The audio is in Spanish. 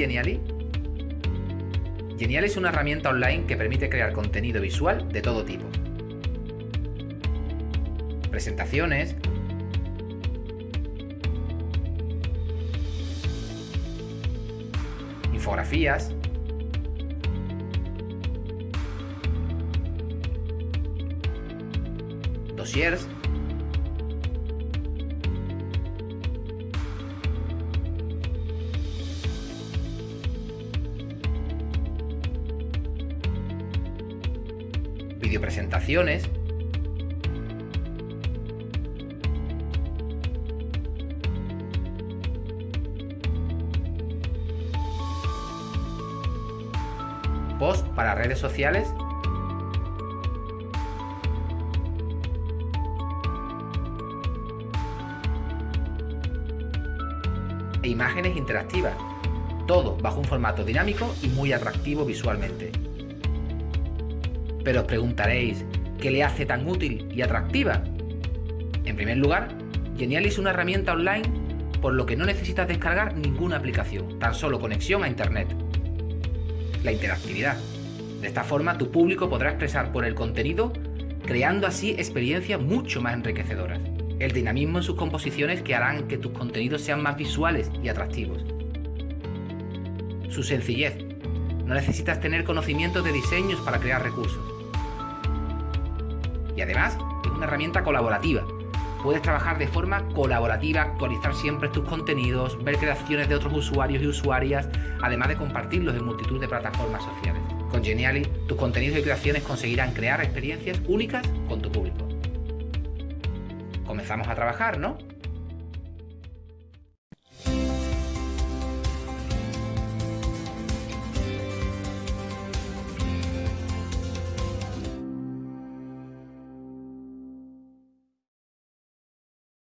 Genially? Genially es una herramienta online que permite crear contenido visual de todo tipo. Presentaciones, infografías, dossiers, videopresentaciones, post para redes sociales. E imágenes interactivas, todo bajo un formato dinámico y muy atractivo visualmente. Pero os preguntaréis, ¿qué le hace tan útil y atractiva? En primer lugar, Genial es una herramienta online por lo que no necesitas descargar ninguna aplicación, tan solo conexión a Internet. La interactividad. De esta forma tu público podrá expresar por el contenido, creando así experiencias mucho más enriquecedoras. El dinamismo en sus composiciones que harán que tus contenidos sean más visuales y atractivos. Su sencillez. No necesitas tener conocimientos de diseños para crear recursos. Y además, es una herramienta colaborativa. Puedes trabajar de forma colaborativa, actualizar siempre tus contenidos, ver creaciones de otros usuarios y usuarias, además de compartirlos en multitud de plataformas sociales. Con Genially, tus contenidos y creaciones conseguirán crear experiencias únicas con tu público. Comenzamos a trabajar, ¿no?